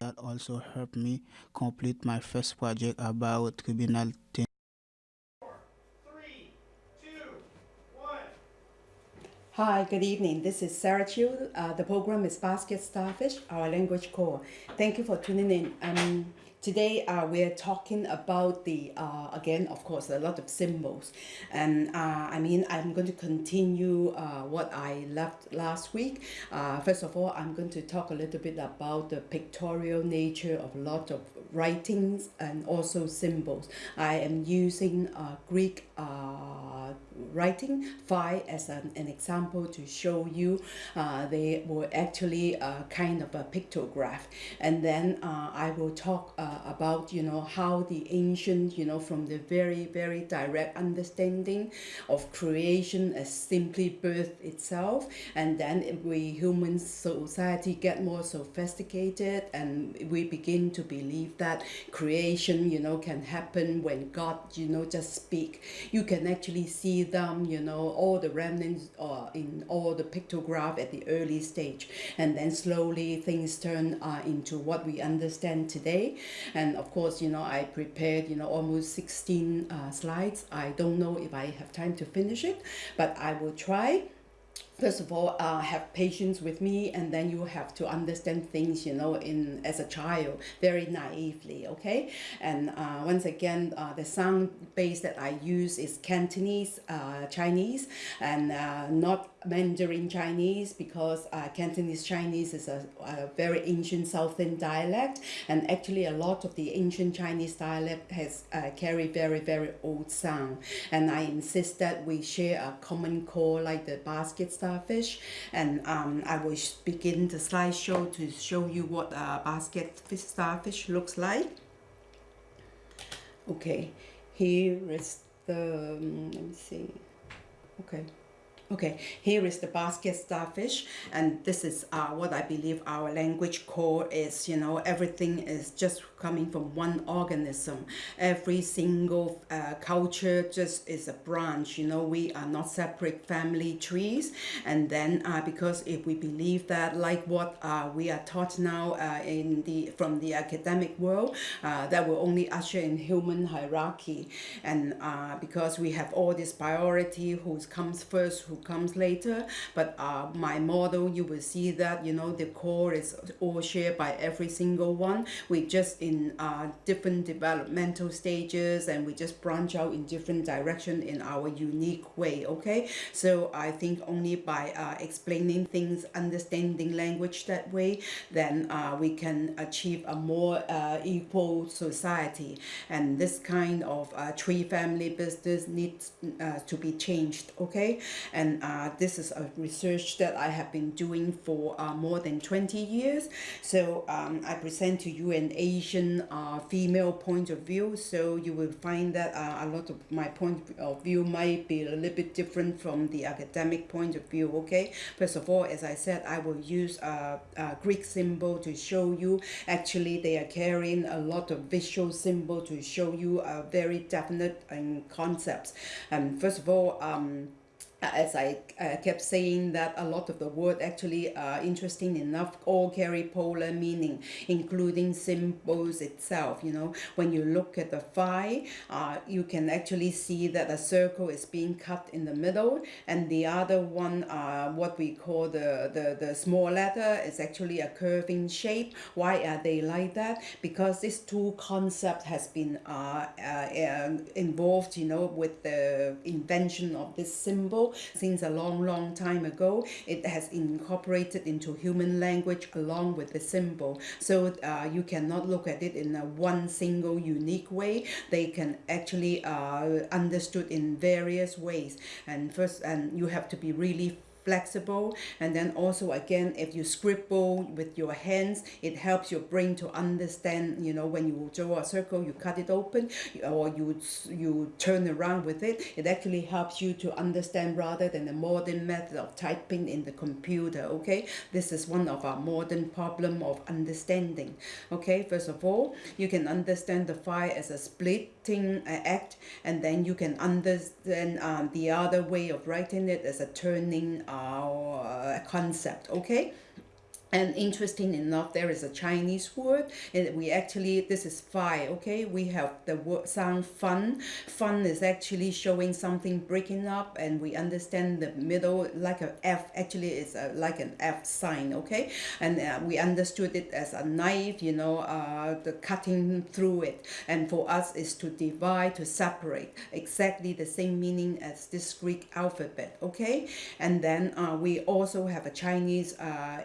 that also helped me complete my first project about tribunal Hi, good evening. This is Sarah Chiu. Uh, the program is Basket Starfish, our language core. Thank you for tuning in. Um, Today uh, we're talking about the, uh, again, of course, a lot of symbols. And uh, I mean, I'm going to continue uh, what I left last week. Uh, first of all, I'm going to talk a little bit about the pictorial nature of a lot of writings and also symbols. I am using uh, Greek writing phi as an, an example to show you they were actually a kind of a pictograph and then I will talk uh, about you know how the ancient you know from the very very direct understanding of creation as simply birth itself. And then we human society get more sophisticated and we begin to believe that creation you know can happen when God you know just speak. You can actually see them you know all the remnants uh, in all the pictograph at the early stage. And then slowly things turn uh, into what we understand today and of course you know I prepared you know almost 16 uh, slides. I don't know if I have time to finish it but I will try first of all uh, have patience with me and then you have to understand things you know in as a child very naively okay? And uh, once again uh, the sound base that I use is Cantonese uh, Chinese and uh, not Mandarin Chinese because uh, Cantonese Chinese is a, a very ancient southern dialect and actually a lot of the ancient Chinese dialect has carry very very old sound. And I insist that we share a common core like the basket starfish and um, I will begin the slideshow to show you what a basket starfish looks like. Okay here is the um, let me see. Okay Okay, here is the basket starfish, and this is uh, what I believe our language core is. You know, everything is just coming from one organism. Every single uh, culture just is a branch. You know, we are not separate family trees. And then uh, because if we believe that, like what uh, we are taught now uh, in the from the academic world, uh, that will only usher in human hierarchy. And because we have all this priority, who comes first, who comes later but uh, my model you will see that you know the core is all shared by every single one. We just in uh, different developmental stages and we just branch out in different direction in our unique way okay? So I think only by uh, explaining things understanding language that way then uh, we can achieve a more uh, equal society. And this kind of uh, tree family business needs to be changed okay? And and uh, this is a research that I have been doing for uh, more than 20 years. So um, I present to you an Asian uh, female point of view. So you will find that uh, a lot of my point of view might be a little bit different from the academic point of view. Okay. First of all, as I said, I will use a, a Greek symbol to show you. Actually, they are carrying a lot of visual symbol to show you a very definite um, concepts. And first of all, um, as I uh, kept saying that a lot of the word actually uh, interesting enough all carry polar meaning including symbols itself you know. When you look at the phi uh, you can actually see that a circle is being cut in the middle and the other one uh, what we call the, the the small letter is actually a curving shape. Why are they like that? Because this two concept has been uh, uh, involved you know with the invention of this symbol since a long, long time ago. It has incorporated into human language along with the symbol. So uh, you cannot look at it in a one single unique way. They can actually uh, understood in various ways. And first, and you have to be really flexible. And then also again if you scribble with your hands it helps your brain to understand you know when you draw a circle you cut it open or you you turn around with it. It actually helps you to understand rather than the modern method of typing in the computer okay? This is one of our modern problem of understanding okay? First of all you can understand the phi as a splitting uh, act and then you can understand um, the other way of writing it as a turning our uh, concept okay and interesting enough there is a chinese word and we actually this is fi okay? We have the word sound fun. Fun is actually showing something breaking up and we understand the middle like a f actually is a, like an f sign okay? And uh, we understood it as a knife you know uh, the cutting through it. And for us is to divide to separate exactly the same meaning as this greek alphabet okay? And then uh, we also have a chinese uh,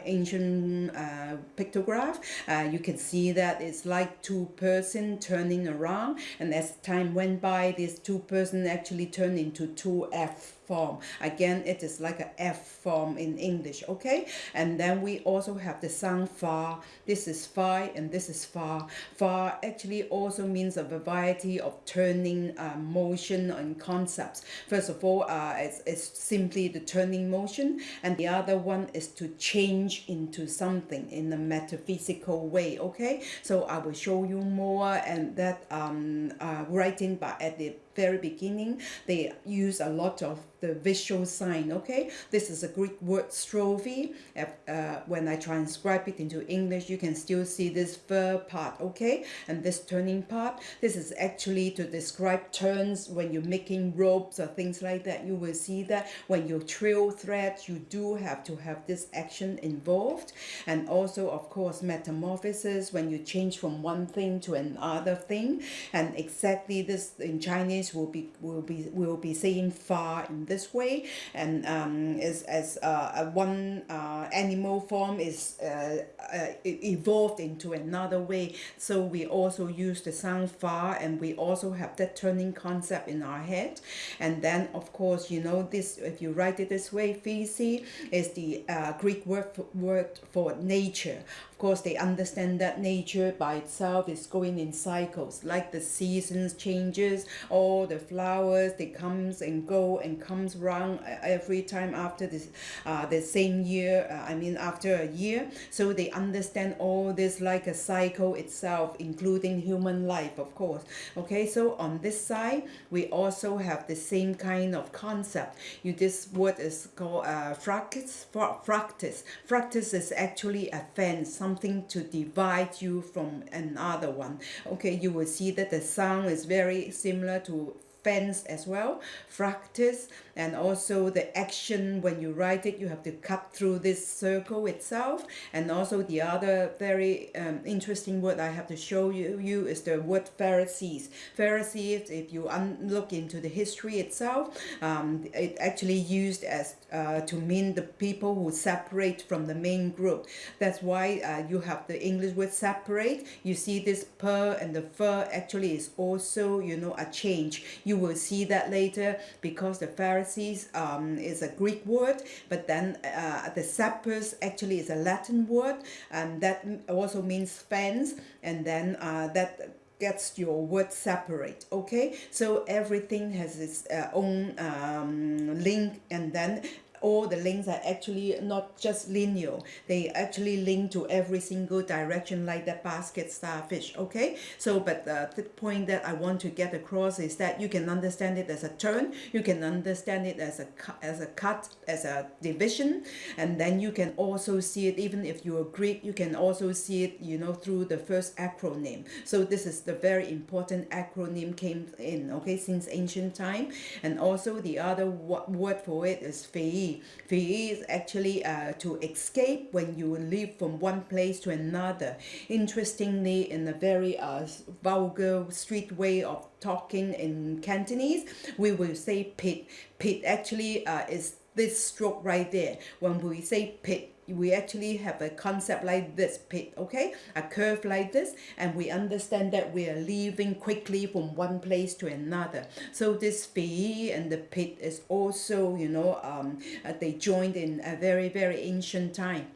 uh, pictograph. Uh, you can see that it's like two person turning around and as time went by these two person actually turned into two F form. Again it is like a F form in English okay? And then we also have the sound far this is far and this is far far actually also means a variety of turning uh, motion and concepts. First of all uh, it's, it's simply the turning motion and the other one is to change into something in a metaphysical way okay? So I will show you more and that um, uh, writing but at the very beginning they use a lot of the visual sign okay? This is a greek word strophe. Uh, when i transcribe it into english you can still see this fur part okay? And this turning part. This is actually to describe turns when you're making ropes or things like that. You will see that when you trail threads you do have to have this action involved. And also of course metamorphosis when you change from one thing to another thing. And exactly this in chinese will be will be will be saying far in this way. And um, is as uh, one uh, animal form is uh, uh, evolved into another way. So we also use the sound far and we also have that turning concept in our head. And then of course you know this if you write it this way physi is the uh, Greek word word for nature of course, they understand that nature by itself is going in cycles, like the seasons changes, all the flowers, they comes and go and comes round every time after this, uh, the same year, uh, I mean after a year. So they understand all this like a cycle itself, including human life, of course. Okay, so on this side, we also have the same kind of concept. You This word is called uh, fractus. Fractus. Fractus is actually a fence, something to divide you from another one. Okay you will see that the sound is very similar to fence as well fractus and also the action. When you write it you have to cut through this circle itself. And also the other very um, interesting word I have to show you, you is the word Pharisees Pharisees if you look into the history itself um, it actually used as uh, to mean the people who separate from the main group. That's why uh, you have the English word separate. You see this per and the fur actually is also you know a change. You will see that later because the Pharisees um, is a Greek word, but then uh, the Sepes actually is a Latin word, and that also means fence, and then uh, that gets your word separate okay? So everything has its uh, own um, link and then all the links are actually not just linear. They actually link to every single direction like that basket starfish okay? So but uh, the point that I want to get across is that you can understand it as a turn you can understand it as a as a cut as a division and then you can also see it even if you're Greek you can also see it you know through the first acronym. So this is the very important acronym came in okay since ancient time and also the other word for it is fei flee. is actually uh, to escape when you leave from one place to another. Interestingly, in a very uh, vulgar street way of talking in Cantonese, we will say pit. Pit actually uh, is this stroke right there. When we say pit, we actually have a concept like this pit okay? A curve like this and we understand that we are leaving quickly from one place to another. So this fee and the pit is also you know um, uh, they joined in a very very ancient time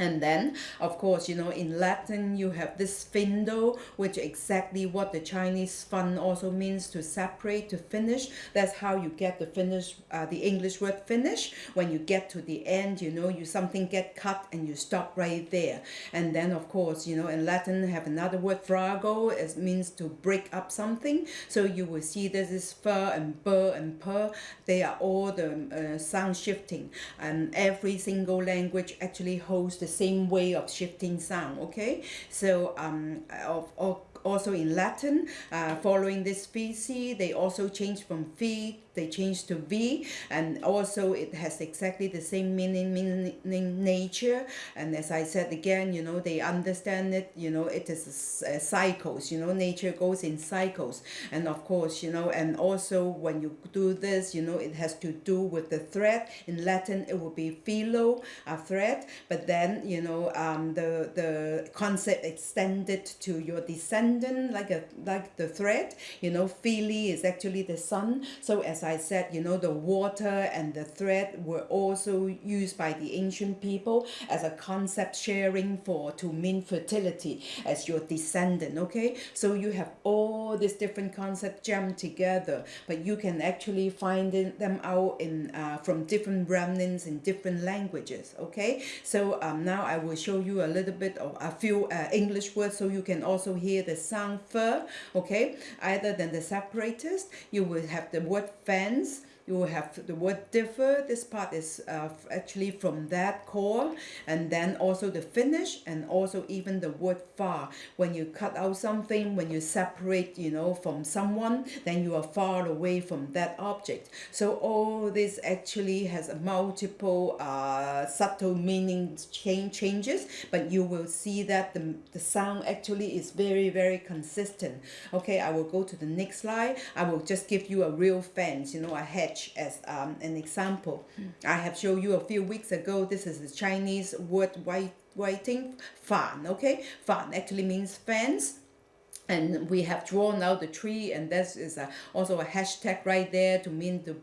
and then, of course, you know, in Latin, you have this findo, which exactly what the Chinese fun also means to separate, to finish. That's how you get the finish, uh, the English word finish. When you get to the end, you know, you something get cut and you stop right there. And then, of course, you know, in Latin, have another word, frango, it means to break up something. So you will see this is fur and bur and per. They are all the uh, sound shifting. And every single language actually holds the same way of shifting sound okay? So um of, of also in Latin, uh, following this species, they also change from phi they change to V, and also it has exactly the same meaning, meaning nature. And as I said again, you know, they understand it, you know, it is cycles, you know, nature goes in cycles. And of course, you know, and also when you do this, you know, it has to do with the thread. In Latin, it will be philo, a thread, but then, you know, um, the, the concept extended to your descendant, like a like the thread, you know, phili is actually the son. So as I said, you know, the water and the thread were also used by the ancient people as a concept sharing for to mean fertility as your descendant, okay? So you have all these different concepts jammed together, but you can actually find them out in uh, from different remnants in different languages, okay? So um, now I will show you a little bit of a few uh, English words so you can also hear the sound fur, okay? Either than the separatist, you will have the word fence you have the word differ. This part is uh, actually from that call. and then also the finish and also even the word far. When you cut out something, when you separate, you know, from someone, then you are far away from that object. So all this actually has a multiple uh, subtle meaning change changes, but you will see that the, the sound actually is very, very consistent. Okay, I will go to the next slide. I will just give you a real fence, you know, a hedge as um, an example. I have shown you a few weeks ago, this is the Chinese word white writing, fan, okay? Fan actually means fence and we have drawn out the tree and this is a, also a hashtag right there to mean to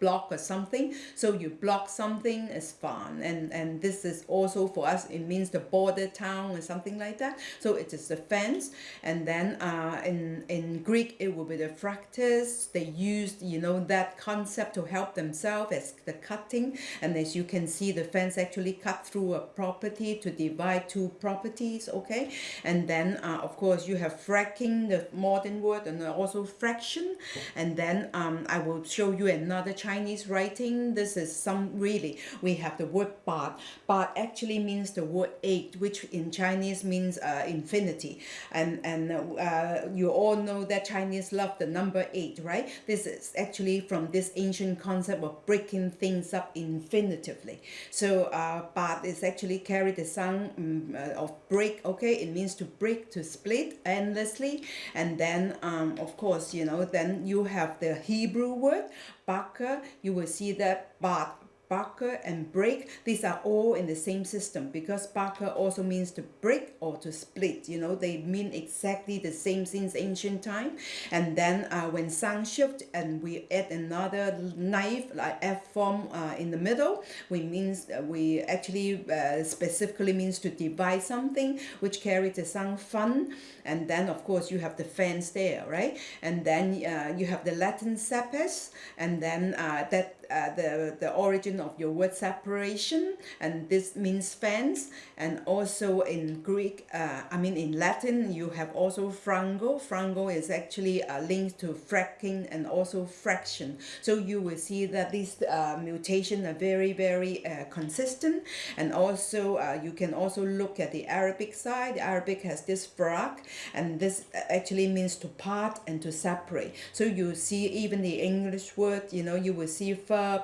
block or something. So you block something is fun. And and this is also for us it means the border town or something like that. So it is the fence and then uh, in in Greek it will be the fractus. They used you know that concept to help themselves as the cutting. And as you can see the fence actually cut through a property to divide two properties okay? And then uh, of course you have fractus the modern word and also fraction. And then um, I will show you another Chinese writing. This is some really we have the word "but." "But" actually means the word eight which in Chinese means uh, infinity. And and uh, you all know that Chinese love the number eight right? This is actually from this ancient concept of breaking things up infinitively. So uh, but is actually carry the sound um, of break okay? It means to break to split endlessly and then um, of course you know then you have the Hebrew word Baka you will see that but Barker and break, these are all in the same system because Barker also means to break or to split. You know, they mean exactly the same since ancient time. And then uh, when sound shift and we add another knife like F form uh, in the middle, we means uh, we actually uh, specifically means to divide something which carries the sound fun. And then of course you have the fence there, right? And then uh, you have the Latin sepes and then uh, that uh, the, the origin of your word separation and this means fence. And also in Greek uh, I mean in Latin you have also frango. Frango is actually a link to fracking and also fraction. So you will see that these uh, mutations are very very uh, consistent. And also uh, you can also look at the Arabic side. Arabic has this frak and this actually means to part and to separate. So you see even the English word you know you will see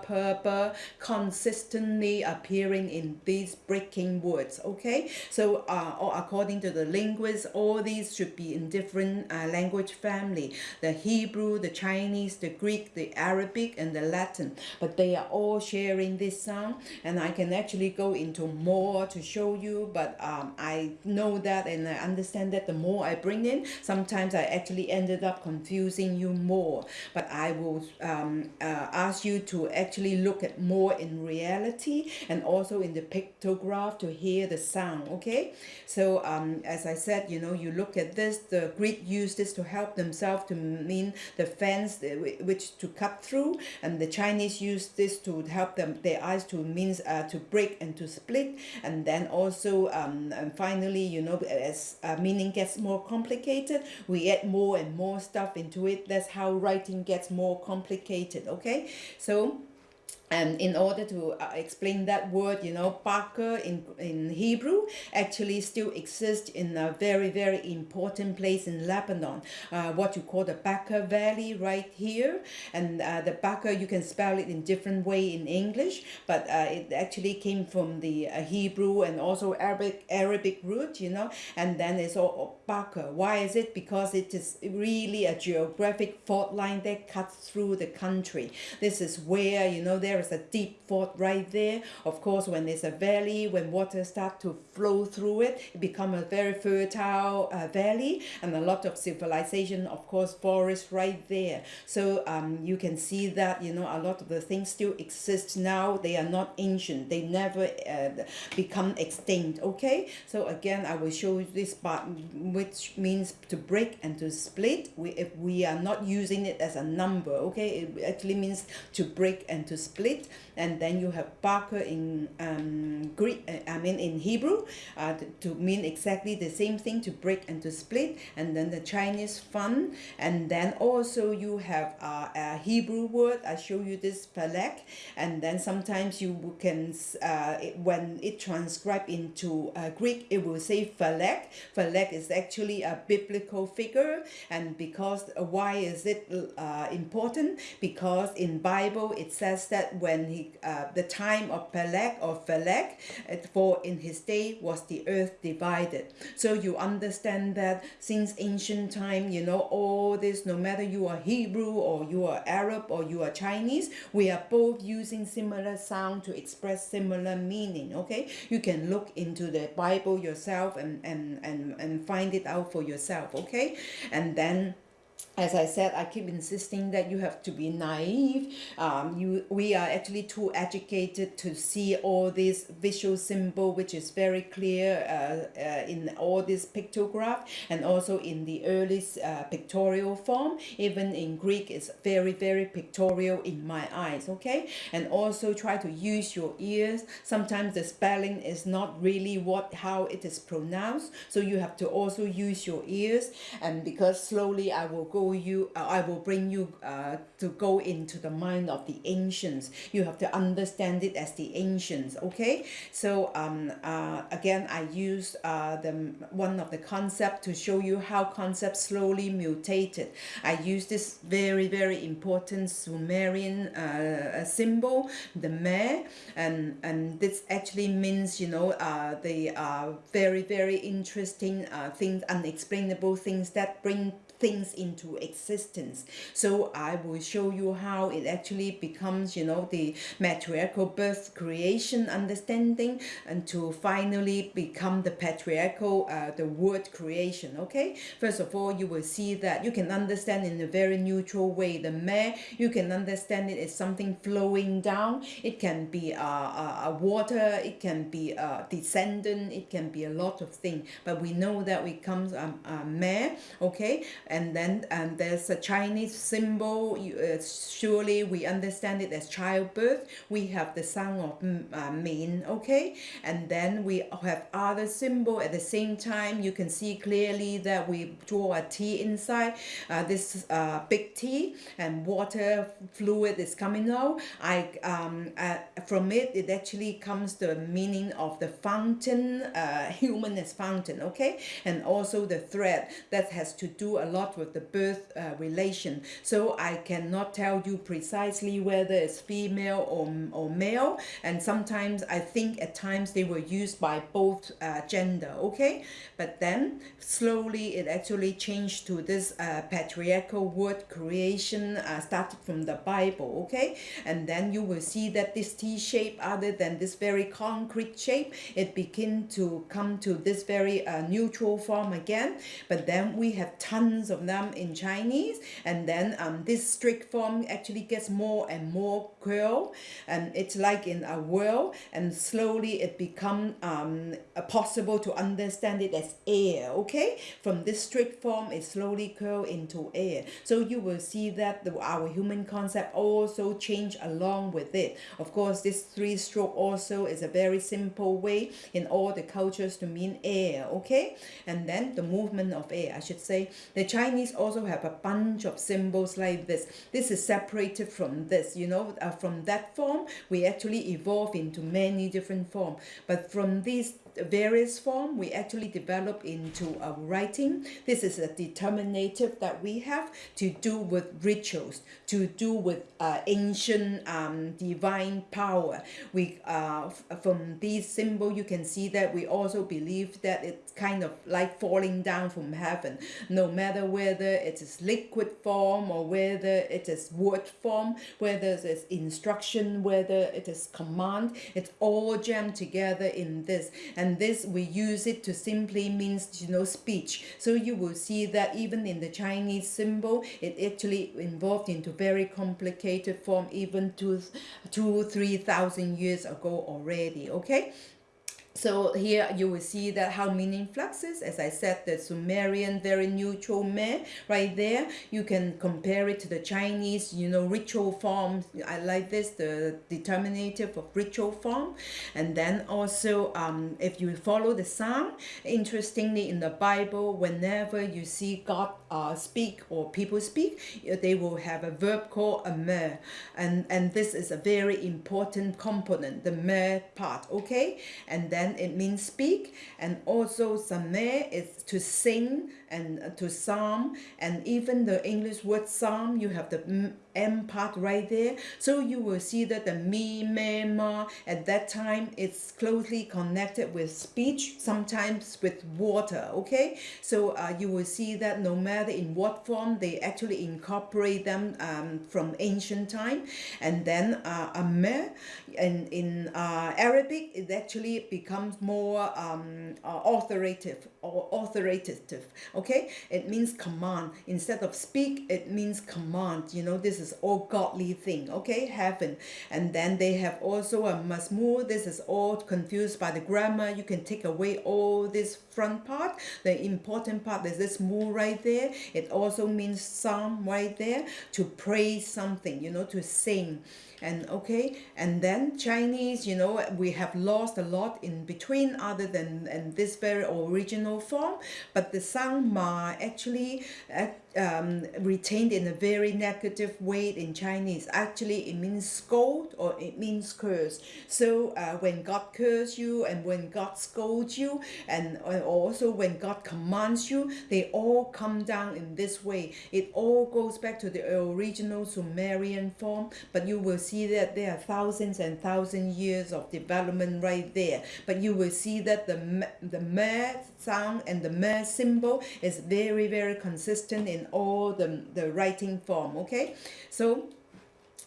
purple consistently appearing in these breaking words okay? So uh, according to the linguists all these should be in different uh, language family. The Hebrew the Chinese the Greek the Arabic and the Latin. But they are all sharing this sound and I can actually go into more to show you but um, I know that and I understand that the more I bring in sometimes I actually ended up confusing you more. But I will um, uh, ask you to actually look at more in reality and also in the pictograph to hear the sound okay? So um, as I said you know you look at this the Greek used this to help themselves to mean the fence which to cut through and the Chinese used this to help them their eyes to means uh, to break and to split and then also um, and finally you know as uh, meaning gets more complicated we add more and more stuff into it. That's how writing gets more complicated okay? So and in order to uh, explain that word you know Barker in in Hebrew actually still exists in a very very important place in Lebanon uh, what you call the Bekaa Valley right here. And uh, the Bekaa you can spell it in different way in English but uh, it actually came from the uh, Hebrew and also Arabic Arabic root you know and then it's all Barker why is it? Because it is really a geographic fault line that cuts through the country. This is where you know there is a deep fault right there. Of course when there's a valley when water start to flow through it it become a very fertile uh, valley and a lot of civilization of course forest right there. So um, you can see that you know a lot of the things still exist now. They are not ancient. They never uh, become extinct okay? So again I will show you this part which means to break and to split. We if we are not using it as a number okay? It actually means to break and to split split and then you have Barker in um, Greek uh, I mean in Hebrew uh, to mean exactly the same thing to break and to split and then the Chinese fun. And then also you have uh, a Hebrew word I show you this Pelek and then sometimes you can uh, it, when it transcribed into uh, Greek it will say Phalek Phalek is actually a biblical figure and because uh, why is it uh, important? Because in Bible it says that when he uh, the time of Peleg or Phaleg for in his day was the earth divided. So you understand that since ancient time you know all this no matter you are Hebrew or you are Arab or you are Chinese we are both using similar sound to express similar meaning okay? You can look into the Bible yourself and and and, and find it out for yourself okay? And then as I said, I keep insisting that you have to be naive. Um, you, we are actually too educated to see all this visual symbol, which is very clear uh, uh, in all this pictograph and also in the earliest uh, pictorial form. Even in Greek, it's very, very pictorial in my eyes, okay? And also try to use your ears. Sometimes the spelling is not really what how it is pronounced. So you have to also use your ears. And because slowly I will go you uh, I will bring you uh, to go into the mind of the ancients. You have to understand it as the ancients okay? So um uh, again I use uh, the one of the concept to show you how concepts slowly mutated. I use this very very important Sumerian uh, symbol the meh and and this actually means you know uh, the uh, very very interesting uh, things unexplainable things that bring things into existence. So I will show you how it actually becomes you know the matriarchal birth creation understanding and to finally become the patriarchal uh, the word creation okay? First of all you will see that you can understand in a very neutral way the meh you can understand it as something flowing down. It can be a, a, a water it can be a descendant it can be a lot of things but we know that it comes um, uh, meh okay? And then and there's a Chinese symbol. You, uh, surely we understand it. As childbirth. We have the sound of uh, min okay? And then we have other symbol. At the same time you can see clearly that we draw a T inside. Uh, this uh, big T and water fluid is coming out. I um, uh, from it it actually comes the meaning of the fountain uh, human as fountain okay? And also the thread that has to do a lot with the birth uh, relation. So I cannot tell you precisely whether it's female or, or male. And sometimes I think at times they were used by both uh, gender okay? But then slowly it actually changed to this uh, patriarchal word creation uh, started from the Bible okay? And then you will see that this T shape other than this very concrete shape it begin to come to this very uh, neutral form again. But then we have tons of them in Chinese and then um, this strict form actually gets more and more curl and it's like in a whirl and slowly it become um, possible to understand it as air okay? From this strict form it slowly curl into air. So you will see that the, our human concept also change along with it. Of course this three stroke also is a very simple way in all the cultures to mean air okay? And then the movement of air I should say. The Chinese also also have a bunch of symbols like this. This is separated from this, you know, uh, from that form, we actually evolve into many different form. But from these various form we actually develop into a writing. This is a determinative that we have to do with rituals to do with uh, ancient um, divine power. We uh, from these symbol you can see that we also believe that it's kind of like falling down from heaven. No matter whether it is liquid form or whether it is word form whether it is instruction whether it is command it's all jammed together in this. and this we use it to simply means you know speech. So you will see that even in the Chinese symbol it actually involved into very complicated form even two two three thousand years ago already okay so here you will see that how meaning fluxes. As i said the sumerian very neutral me right there. You can compare it to the chinese you know ritual form. i like this the determinative of ritual form. And then also um, if you follow the sound interestingly in the bible whenever you see god uh, speak or people speak they will have a verb called a me and and this is a very important component the me part okay? And then then it means speak. And also sameh is to sing and to psalm and even the English word psalm you have the M part right there. So you will see that the me me ma at that time it's closely connected with speech sometimes with water okay? So uh, you will see that no matter in what form they actually incorporate them um, from ancient time. And then uh, ame and in uh, Arabic it actually becomes more um, uh, authoritative or authoritative okay? It means command. Instead of speak it means command. You know this is all godly thing okay? Heaven. And then they have also a masmur this is all confused by the grammar. You can take away all this front part the important part is this mu right there. It also means psalm right there to praise something you know to sing. And okay and then Chinese you know we have lost a lot in between other than and this very original form but the sound ma actually um, retained in a very negative way in Chinese. Actually, it means scold or it means curse. So uh, when God curse you and when God scolds you and uh, also when God commands you, they all come down in this way. It all goes back to the original Sumerian form, but you will see that there are thousands and thousands years of development right there. But you will see that the the me sound and the me symbol is very very consistent in all the, the writing form okay? So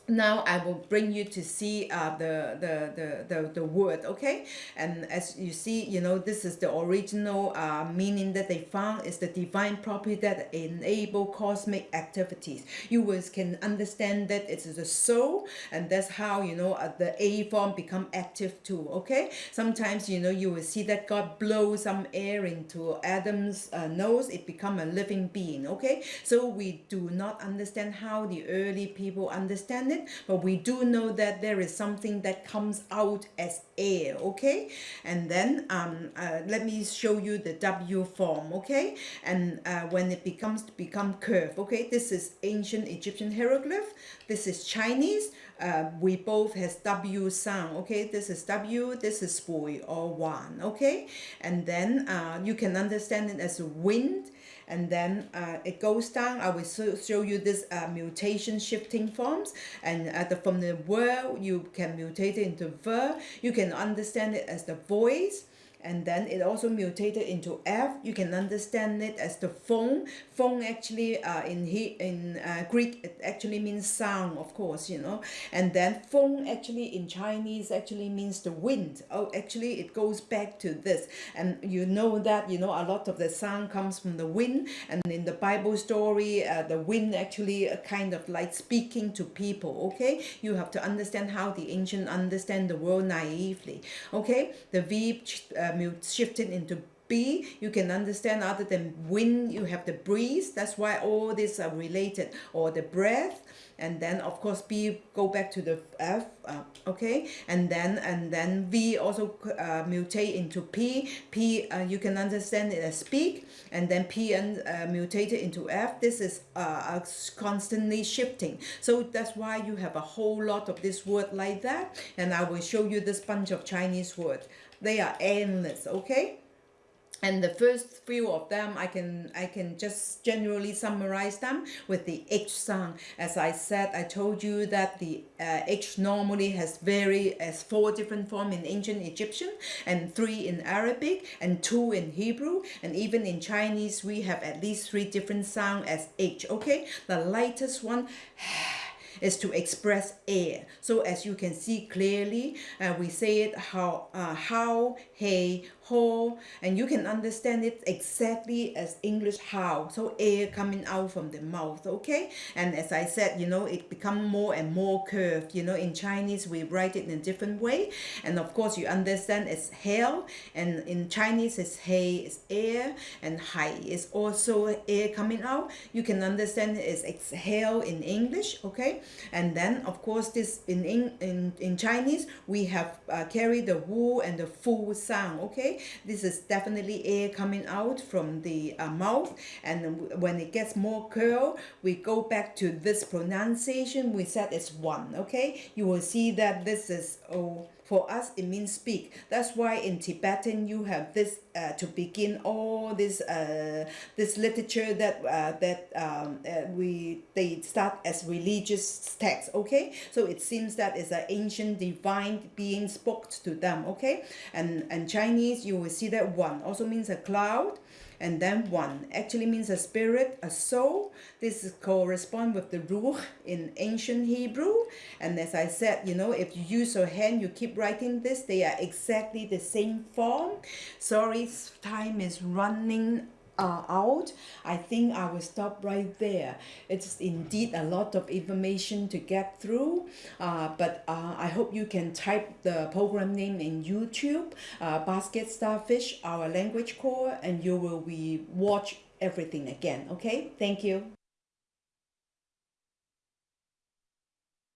now I will bring you to see uh, the, the, the, the, the word, okay? And as you see, you know, this is the original uh, meaning that they found is the divine property that enable cosmic activities. You will, can understand that it is the soul and that's how, you know, uh, the A form become active too, okay? Sometimes, you know, you will see that God blow some air into Adam's uh, nose, it become a living being, okay? So we do not understand how the early people understand it it but we do know that there is something that comes out as air okay? And then um, uh, let me show you the W form okay? And uh, when it becomes become curve okay? This is ancient Egyptian hieroglyph. This is Chinese. Uh, we both has W sound okay? This is W this is boy or one okay? And then uh, you can understand it as wind and then uh, it goes down. I will show you this uh, mutation shifting forms. And uh, the, from the word you can mutate it into ver you can understand it as the voice and then it also mutated into F. You can understand it as the phone. Phone actually uh, in he, in uh, Greek it actually means sound, of course, you know. And then phone actually in Chinese actually means the wind. Oh, actually it goes back to this. And you know that you know a lot of the sound comes from the wind. And in the Bible story, uh, the wind actually uh, kind of like speaking to people. Okay, you have to understand how the ancient understand the world naively. Okay, the V uh, shifted into B, you can understand other than wind, you have the breeze. That's why all these are related. Or the breath, and then of course B go back to the F, uh, okay, and then and then V also uh, mutate into P. P uh, you can understand it as speak, and then P and uh, mutated into F. This is uh, constantly shifting. So that's why you have a whole lot of this word like that, and I will show you this bunch of Chinese words. They are endless, okay? and the first few of them I can I can just generally summarize them with the H sound. As I said I told you that the uh, H normally has very as four different form in ancient Egyptian and three in Arabic and two in Hebrew. And even in Chinese we have at least three different sound as H okay? The lightest one is to express air. So as you can see clearly, uh, we say it how, uh, how, hey, ho, and you can understand it exactly as English how. So air coming out from the mouth, okay? And as I said, you know, it become more and more curved. You know, in Chinese, we write it in a different way. And of course, you understand it's hell, and in Chinese, it's hey, it's air, and hai is also air coming out. You can understand it's exhale in English, okay? And then of course this in in in, in chinese we have uh, carry the wu and the fu sound okay? This is definitely air coming out from the uh, mouth. And when it gets more curl we go back to this pronunciation we said it's one okay? You will see that this is oh for us, it means speak. That's why in Tibetan you have this uh, to begin all this uh, this literature that uh, that um, uh, we they start as religious texts. Okay, so it seems that it's an ancient divine being spoke to them. Okay, and and Chinese you will see that one also means a cloud and then one actually means a spirit, a soul. This correspond with the ruh in ancient Hebrew. And as I said, you know, if you use your hand, you keep writing this, they are exactly the same form. Sorry, time is running uh, out, I think I will stop right there. It's indeed a lot of information to get through, uh, but uh, I hope you can type the program name in YouTube, uh, Basket Starfish, our language core, and you will be watch everything again. Okay, thank you.